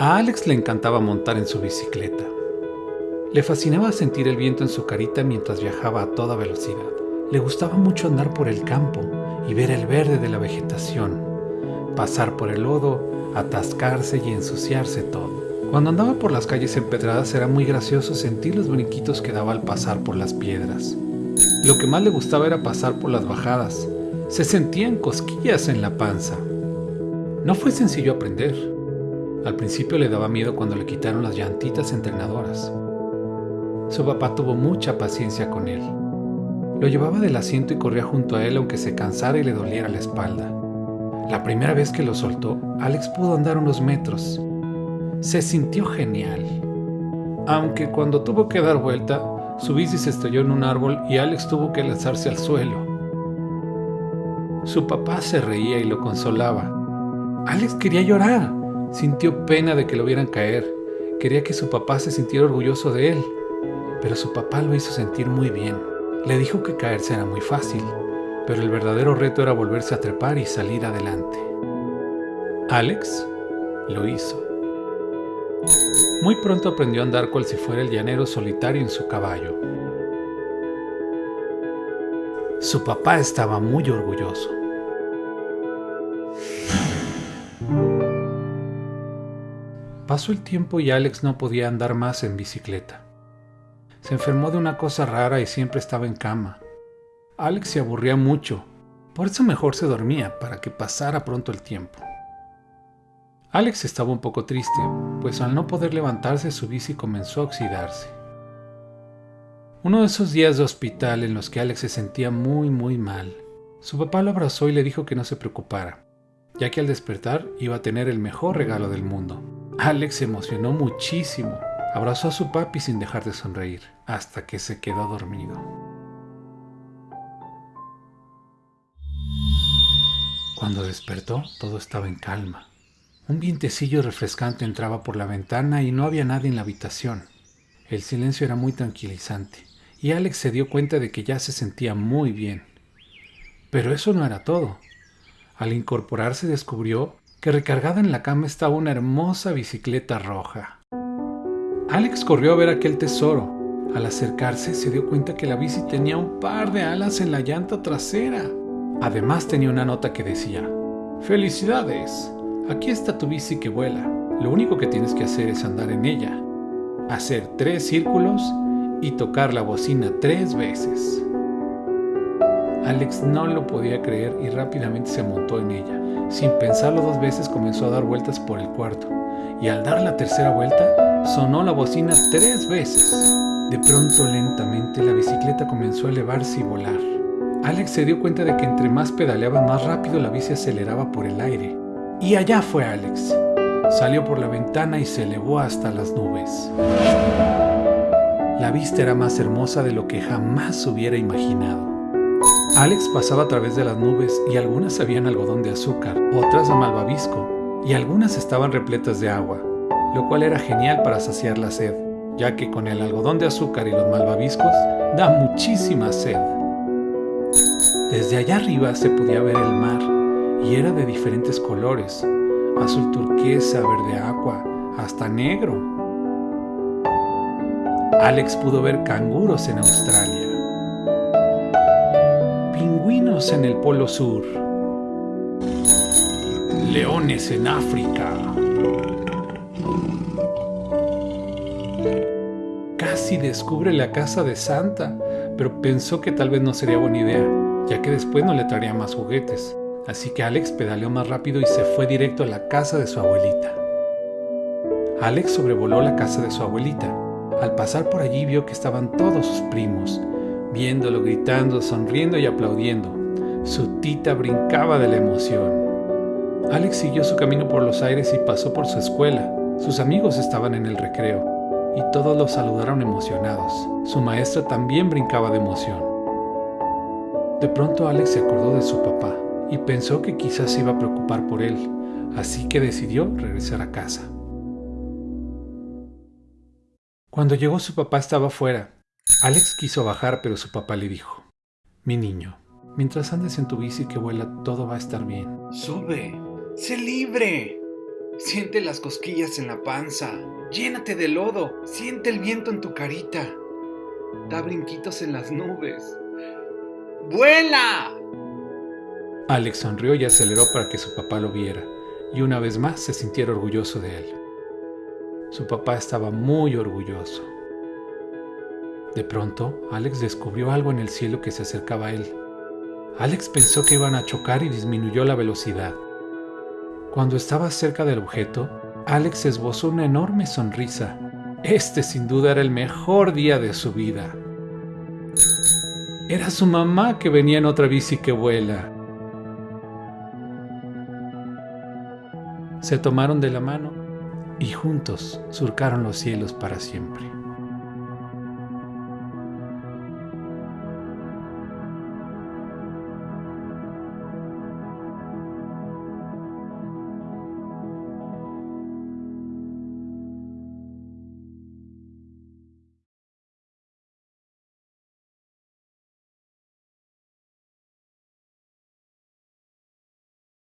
A Alex le encantaba montar en su bicicleta. Le fascinaba sentir el viento en su carita mientras viajaba a toda velocidad. Le gustaba mucho andar por el campo y ver el verde de la vegetación, pasar por el lodo, atascarse y ensuciarse todo. Cuando andaba por las calles empedradas era muy gracioso sentir los brinquitos que daba al pasar por las piedras. Lo que más le gustaba era pasar por las bajadas. Se sentían cosquillas en la panza. No fue sencillo aprender. Al principio le daba miedo cuando le quitaron las llantitas entrenadoras. Su papá tuvo mucha paciencia con él. Lo llevaba del asiento y corría junto a él aunque se cansara y le doliera la espalda. La primera vez que lo soltó, Alex pudo andar unos metros. Se sintió genial. Aunque cuando tuvo que dar vuelta, su bici se estrelló en un árbol y Alex tuvo que lanzarse al suelo. Su papá se reía y lo consolaba. Alex quería llorar. Sintió pena de que lo vieran caer. Quería que su papá se sintiera orgulloso de él. Pero su papá lo hizo sentir muy bien. Le dijo que caerse era muy fácil, pero el verdadero reto era volverse a trepar y salir adelante. Alex lo hizo. Muy pronto aprendió a andar cual si fuera el llanero solitario en su caballo. Su papá estaba muy orgulloso. Pasó el tiempo y Alex no podía andar más en bicicleta. Se enfermó de una cosa rara y siempre estaba en cama. Alex se aburría mucho, por eso mejor se dormía para que pasara pronto el tiempo. Alex estaba un poco triste, pues al no poder levantarse su bici comenzó a oxidarse. Uno de esos días de hospital en los que Alex se sentía muy muy mal, su papá lo abrazó y le dijo que no se preocupara, ya que al despertar iba a tener el mejor regalo del mundo. Alex se emocionó muchísimo. Abrazó a su papi sin dejar de sonreír, hasta que se quedó dormido. Cuando despertó, todo estaba en calma. Un vientecillo refrescante entraba por la ventana y no había nadie en la habitación. El silencio era muy tranquilizante, y Alex se dio cuenta de que ya se sentía muy bien. Pero eso no era todo. Al incorporarse descubrió que recargada en la cama estaba una hermosa bicicleta roja. Alex corrió a ver aquel tesoro. Al acercarse se dio cuenta que la bici tenía un par de alas en la llanta trasera. Además tenía una nota que decía, Felicidades, aquí está tu bici que vuela. Lo único que tienes que hacer es andar en ella, hacer tres círculos y tocar la bocina tres veces. Alex no lo podía creer y rápidamente se montó en ella. Sin pensarlo dos veces comenzó a dar vueltas por el cuarto y al dar la tercera vuelta sonó la bocina tres veces. De pronto lentamente la bicicleta comenzó a elevarse y volar. Alex se dio cuenta de que entre más pedaleaba más rápido la bici aceleraba por el aire. Y allá fue Alex. Salió por la ventana y se elevó hasta las nubes. La vista era más hermosa de lo que jamás hubiera imaginado. Alex pasaba a través de las nubes y algunas habían algodón de azúcar, otras de malvavisco y algunas estaban repletas de agua, lo cual era genial para saciar la sed, ya que con el algodón de azúcar y los malvaviscos da muchísima sed. Desde allá arriba se podía ver el mar y era de diferentes colores, azul turquesa, verde agua, hasta negro. Alex pudo ver canguros en Australia en el Polo Sur, leones en África. Casi descubre la casa de Santa, pero pensó que tal vez no sería buena idea, ya que después no le traería más juguetes. Así que Alex pedaleó más rápido y se fue directo a la casa de su abuelita. Alex sobrevoló la casa de su abuelita. Al pasar por allí vio que estaban todos sus primos, viéndolo gritando, sonriendo y aplaudiendo. Su tita brincaba de la emoción. Alex siguió su camino por los aires y pasó por su escuela. Sus amigos estaban en el recreo y todos lo saludaron emocionados. Su maestra también brincaba de emoción. De pronto Alex se acordó de su papá y pensó que quizás se iba a preocupar por él, así que decidió regresar a casa. Cuando llegó su papá estaba fuera Alex quiso bajar, pero su papá le dijo, Mi niño, mientras andes en tu bici que vuela, todo va a estar bien. Sube, sé libre. Siente las cosquillas en la panza. Llénate de lodo. Siente el viento en tu carita. Da brinquitos en las nubes. ¡Vuela! Alex sonrió y aceleró para que su papá lo viera, y una vez más se sintiera orgulloso de él. Su papá estaba muy orgulloso. De pronto, Alex descubrió algo en el cielo que se acercaba a él. Alex pensó que iban a chocar y disminuyó la velocidad. Cuando estaba cerca del objeto, Alex esbozó una enorme sonrisa. Este sin duda era el mejor día de su vida. Era su mamá que venía en otra bici que vuela. Se tomaron de la mano y juntos surcaron los cielos para siempre.